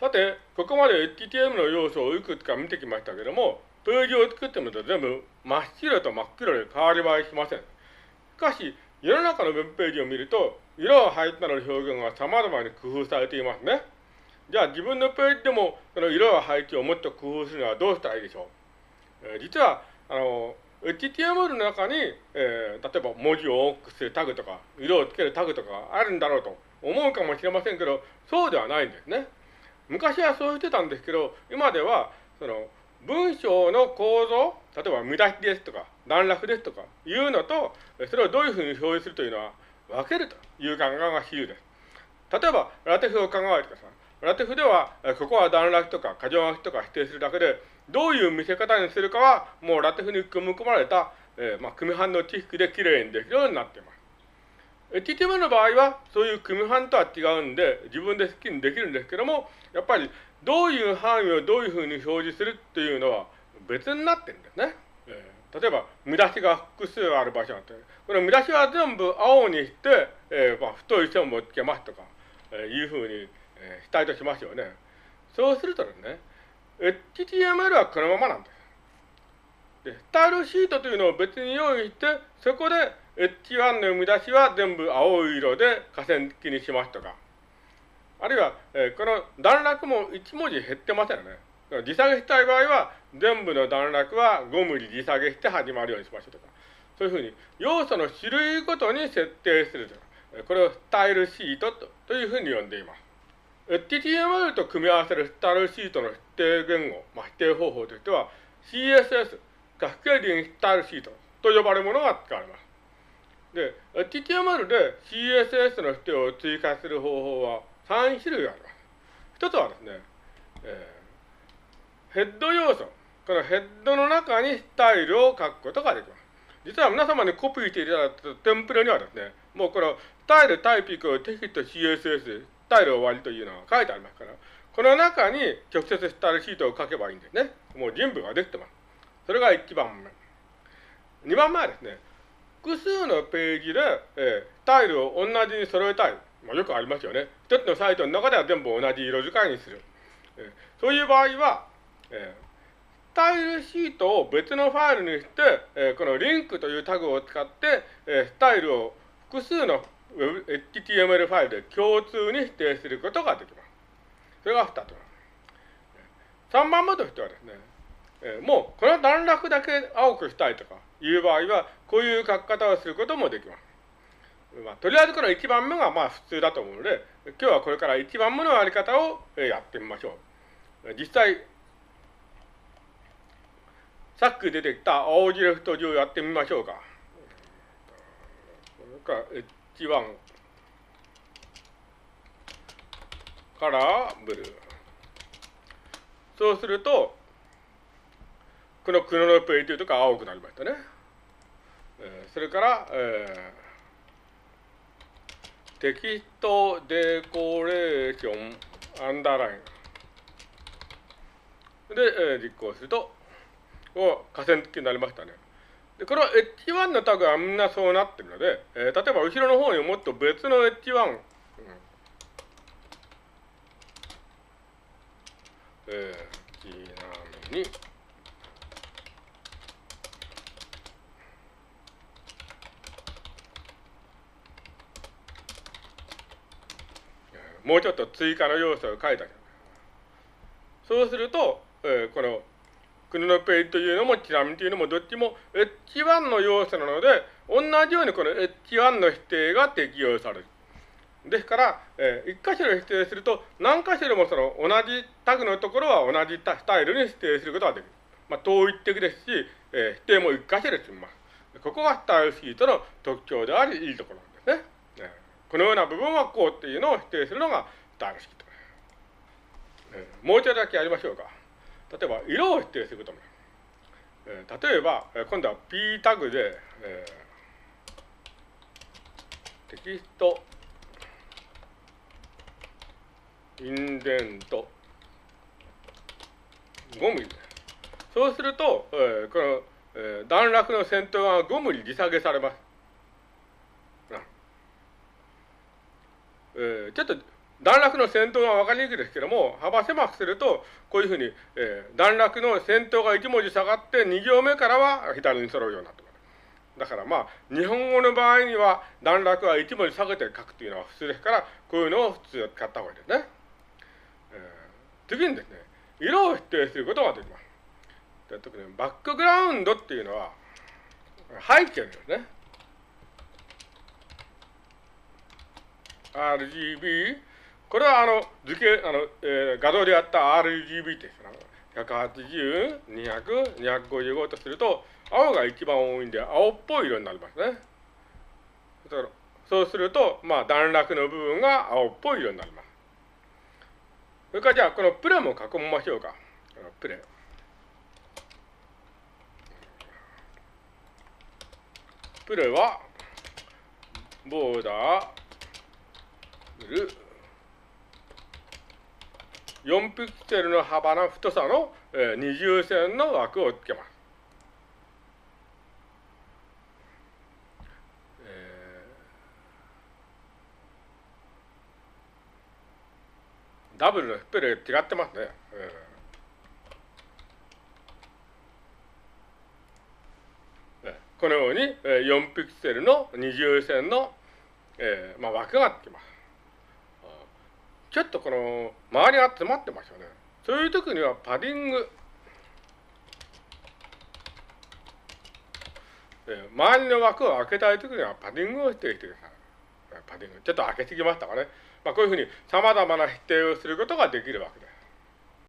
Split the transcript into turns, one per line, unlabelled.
さて、ここまで HTML の要素をいくつか見てきましたけども、ページを作ってみると全部真っ白と真っ黒で変わり映えしません。しかし、世の中のウェブページを見ると、色を配置などの表現が様々に工夫されていますね。じゃあ自分のページでもその色や配置をもっと工夫するのはどうしたらいいでしょう？えー、実は、あの、HTML の中に、えー、例えば文字を大きくするタグとか、色をつけるタグとかあるんだろうと思うかもしれませんけど、そうではないんですね。昔はそうしてたんですけど、今では、その、文章の構造、例えば見出しですとか、段落ですとかいうのと、それをどういうふうに表示するというのは分けるという考えが主流です。例えば、ラテフを考えてください。ラテフでは、ここは段落とか箇条書きとか否定するだけで、どういう見せ方にするかは、もうラテフに組み込まれた、えー、まあ、組版の知識できれいにできるようになっています。HTML の場合は、そういう組版とは違うんで、自分で好きにできるんですけども、やっぱり、どういう範囲をどういうふうに表示するっていうのは別になってるんですね。えー、例えば、見出しが複数ある場所があって、この見出しは全部青にして、えー、まあ、太い線もつけますとか、えー、いうふうに、えー、したいとしますよね。そうするとですね、HTML はこのままなんです。で、スタイルシートというのを別に用意して、そこで H1 の見出しは全部青い色で河川付きにしますとか、あるいは、えー、この段落も1文字減ってませんよね。時下げしたい場合は、全部の段落は5ミリ時下げして始まるようにしましょうとか、そういうふうに要素の種類ごとに設定するとか。これをスタイルシートとというふうに呼んでいます。HTML と組み合わせるスタイルシートの指定言語、まあ、指定方法としては CSS、カスケーディングスタイルシートと呼ばれるものが使われます。で、HTML で CSS の指定を追加する方法は3種類あります。一つはですね、えー、ヘッド要素。このヘッドの中にスタイルを書くことができます。実は皆様にコピーしていただいたテンプレにはですね、もうこのスタイル、タイピックを、テキスト、CSS、スタイル終わりというのが書いてありますから、この中に直接スタイルシートを書けばいいんですね。もう準備ができてます。それが1番目。2番目はですね、複数のページで、えー、タイルを同じに揃えたい。まあ、よくありますよね。一つのサイトの中では全部同じ色使いにする。えー、そういう場合は、えー、タイルシートを別のファイルにして、えー、このリンクというタグを使って、えー、スタイルを複数の HTML ファイルで共通に指定することができます。それが2つ目。3番目としてはですね、えー、もうこの段落だけ青くしたいとかいう場合は、こういう書き方をすることもできます。まあ、とりあえずこの1番目がまあ普通だと思うので、今日はこれから1番目のやり方をやってみましょう。実際、さっき出てきた青字レフト字をやってみましょうか。これから H1 からブルー。そうすると、この黒のページとか青くなりましたね。えー、それから、えーテキストデコレーションアンダーラインで、えー、実行すると、お河川付きになりましたね。で、この H1 のタグはみんなそうなってるので、えー、例えば後ろの方にもっと別の H1、うんえー、ちなみに、もうちょっと追加の要素を書いたそうすると、えー、この国のページというのもちなみというのもどっちも H1 の要素なので、同じようにこの H1 の否定が適用される。ですから、えー、1箇所で否定すると、何箇所でもその同じタグのところは同じスタイルに指定することができる。まあ、統一的ですし、えー、否定も1箇所で済みます。ここがスタイルシートの特徴であり、いいところ。このような部分はこうっていうのを否定するのがスタイル式と。えー、もう一つだけやりましょうか。例えば、色を否定することも。えー、例えば、今度は P タグで、えー、テキスト、インデント、5ミリ。そうすると、えー、この、えー、段落の先頭が5ミリ利下げされます。えー、ちょっと段落の先頭が分かりにくいですけども、幅狭くすると、こういうふうに、えー、段落の先頭が1文字下がって、2行目からは左に揃うようになってます。だからまあ、日本語の場合には段落は1文字下げて書くというのは普通ですから、こういうのを普通使った方がいいですね。えー、次にですね、色を指定することができます。特にバックグラウンドっていうのは、背景ですね。RGB、これはあの図形、あの、えー、画像でやった RGB です、180、200、255とすると、青が一番多いんで、青っぽい色になりますね。そうすると、まあ、段落の部分が青っぽい色になります。それからじゃあ、このプレも囲みましょうか。プレ。プレは、ボーダー、ル、4ピクセルの幅の太さの、二重線の枠をつけます。ダブルのスペル違ってますね。このように4ピクセルの二重線の、まあ、枠がつきます。ちょっとこの周りが詰まってますよね。そういう時にはパディング、周りの枠を開けたい時にはパディングをしていてください。パディング。ちょっと開けすぎましたかね。まあ、こういうふうに様々な否定をすることができるわけです。